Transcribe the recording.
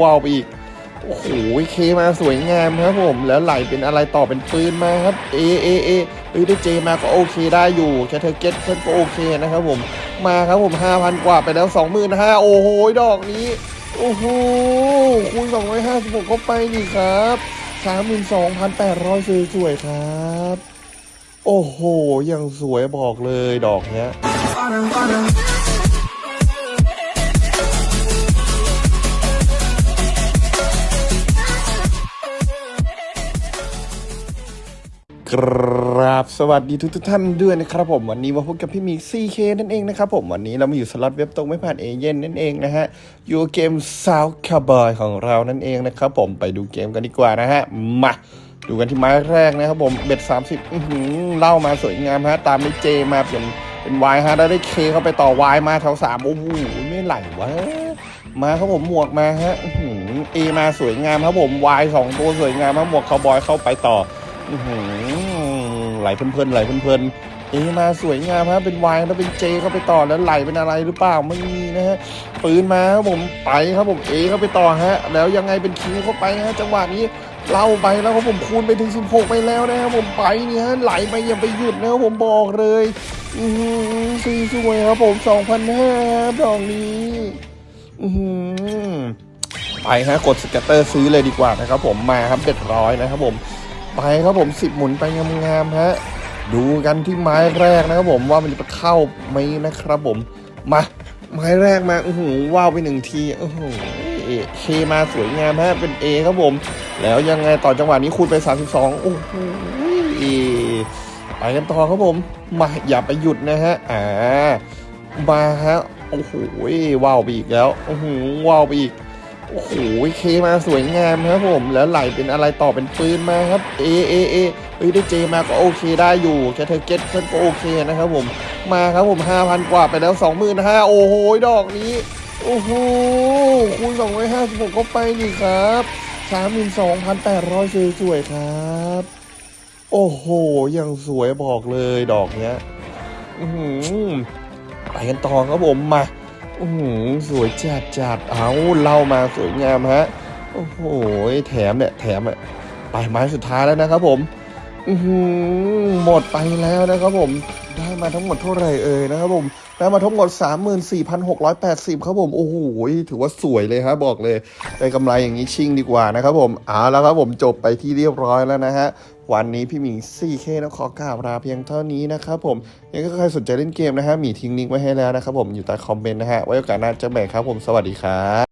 ว้าวไปอีก โอ้โห เคมาสวยงามครับผม แล้วไหลเป็นอะไรต่อเป็นปืนมาครับ เอ เอ เอเอ้ยได้เจมาก็โอเคได้อยู่แค่เธอเก็ตเพิ่นก็โอเคนะครับผม มาครับผม5,000กว่าไปแล้ว25,000โอ้โห ดอกนี้ โอ้โห คูณ256ก็ไปนี่ครับ32,800สวยๆครับ โอ้โห ยังสวยบอกเลยดอกเนี้ย ครับสวัสดีทุกทุกท่านด้วยนะครับผมวันนี้มาพบกับพี่มี 4K นั่นเองนะครับผมวันนี้เรามาอยู่สล็อตเว็บตรงไม่ผ่านเอเย่นต์นั่นเองนะฮะอยู่เกม South Cowboy ของเรานั่นเองนะครับผมไปดูเกมกันดีกว่านะฮะมาดูกันที่ไม้แรกนะครับผม bet 30อื้อหือเล่ามาสวยงามฮะตามด้วยเจมาเป็นเป็นวายฮะแล้วได้ K เข้าไปต่อ wild มาแถวสามโอ้โหไม่ไหลวะมาครับผมหมวกมาฮะอื้อหือเอมาสวยงามครับผมวายสองตัวสวยงามครับหมวกคาวบอยเข้าไปต่อ ไหลเพลินๆไหลเพลินๆเอมาสวยงามครับเป็นวายแล้วเป็นเจเข้าไปต่อแล้วไหลเป็นอะไรหรือเปล่าไม่มีนะฮะปืนมาครับผมไปครับผมเอเข้าไปต่อฮะ แล้วยังไงเป็นคิวเข้าไปฮะจังหวะนี้เล่าไปแล้วครับผมคูณไปถึง 16 ไปแล้วนะครับผมไปเนี่ยไหลไปอย่าไปหยุดนะครับผมบอกเลยอือหือซีสวยครับผม2,500ดอกนี้อือหือไปฮะกด scatter ซื้อเลยดีกว่านะครับผมมาครับ bet ร้อยนะครับผม ไปครับผมสิบหมุนไปงามๆฮะดูกันที่ไม้แรกนะครับผมว่ามันจะเข้าไหมนะครับผมมาไม้แรกมาโอือหือว้าวไปหนึ่งทีโอ้โห K มาสวยงามฮะเป็น A ครับผม แล้วยังไงต่อจังหวะนี้คูณไป 32 โอ้โหไปกันต่อครับผม มาอย่าไปหยุดนะฮะอ่ามาฮะโอ้โหว้าวไปอีกแล้วโอ้โหว้าวไปอีก โอ้โหเคมาสวยงามครับผม แล้วไหลเป็นอะไรต่อเป็นปืนมาครับ เอเอเอเอ้ยได้เจมาก็โอเคได้อยู่แคเธอเก็ตเพิ่นก็โอเคนะครับผมมาครับผม 5,000 กว่าไปแล้ว 25,000โอ้โหดอกนี้ โอ้โหคูณ256ก็ไปนี่ครับ32,800สวยๆครับ โอ้โหยังสวยบอกเลยดอกเนี้ยไปกันต่อครับผมมา โอ้โหสวยจัดจัดเอาเล่ามาสวยงามฮะ โอ้โหแถมเนี่ยแถมอะไปไม้สุดท้ายแล้วนะครับผมหมดไปแล้วนะครับผม ได้มาทั้งหมดเท่าไหร่เอ่ยนะครับผมได้มาทั้งหมด 34,680 ครับผมโอ้โหถือว่าสวยเลยครับบอกเลยได้กำไรอย่างนี้ชิ่งดีกว่านะครับผมเอาแล้วครับผมจบไปที่เรียบร้อยแล้วนะฮะวันนี้พี่หมิง 4K ต้องขอกราบลาเพียงเท่านี้นะครับผมยังก็ใครสนใจเล่นเกมนะฮะหมีทิ้งลิงก์ไว้ให้แล้วนะครับผมอยู่ใต้คอมเมนต์นะฮะไว้โอกาสหน้าเจะแบ่งครับผมสวัสดีครับ